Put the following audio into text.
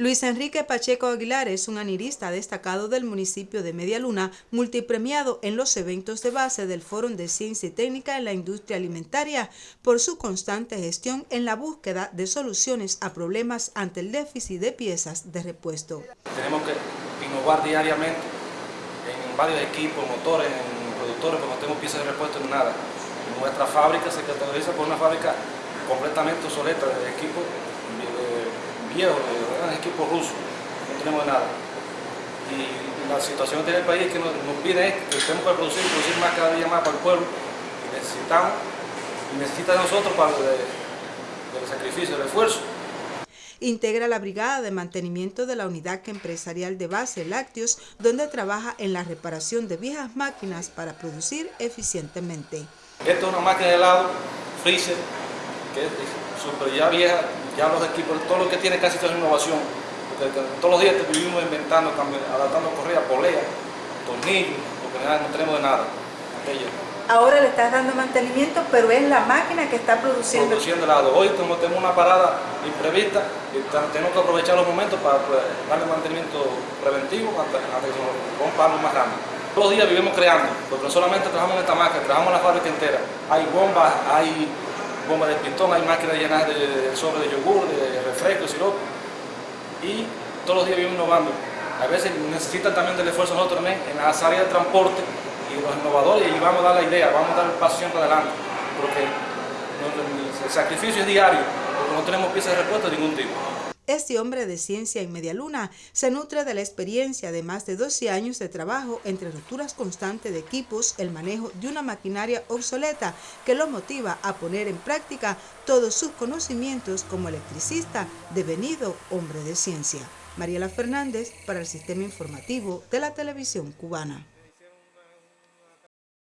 Luis Enrique Pacheco Aguilar es un anirista destacado del municipio de Media Luna, multipremiado en los eventos de base del Foro de Ciencia y Técnica en la Industria Alimentaria por su constante gestión en la búsqueda de soluciones a problemas ante el déficit de piezas de repuesto. Tenemos que innovar diariamente en varios equipos, motores, en productores, porque no tenemos piezas de repuesto en nada. Nuestra fábrica se caracteriza por una fábrica completamente obsoleta de equipos viejos, eran equipos rusos, no tenemos nada. Y la situación que tiene el país es que nos, pide es que tenemos que producir, producir más cada día más para el pueblo, y necesitamos, y necesita de nosotros para el, sacrificio, el esfuerzo. Integra la Brigada de Mantenimiento de la Unidad Empresarial de Base Lácteos, donde trabaja en la reparación de viejas máquinas para producir eficientemente. Esta es una máquina de helado, freezer, que es súper ya vieja, ya los equipos, todo lo que tiene casi toda innovación, porque todos los días te vivimos inventando, adaptando correa, polea, tornillos, porque no tenemos de nada. Ahora le estás dando mantenimiento, pero es la máquina que está produciendo. Produciendo helado. Hoy tenemos una parada imprevista y tenemos que aprovechar los momentos para pues, darle mantenimiento preventivo hasta, que se nos más grande. Todos los días vivimos creando, porque no solamente trabajamos en esta máquina, trabajamos en la fábrica entera. Hay bombas, hay bomba de pistón, hay máquinas llenas de, sobre de yogur, de refresco, sirope. Y todos los días vivimos innovando. A veces necesitan también del esfuerzo nosotros en las áreas de transporte y los innovadores y vamos a dar la idea, vamos a dar el paso siempre adelante. Porque el sacrificio es diario, porque no tenemos piezas de repuesto de ningún tipo. Este hombre de ciencia en Media Luna se nutre de la experiencia de más de 12 años de trabajo entre rupturas constantes de equipos, el manejo de una maquinaria obsoleta que lo motiva a poner en práctica todos sus conocimientos como electricista devenido hombre de ciencia. Mariela Fernández para el Sistema Informativo de la Televisión Cubana.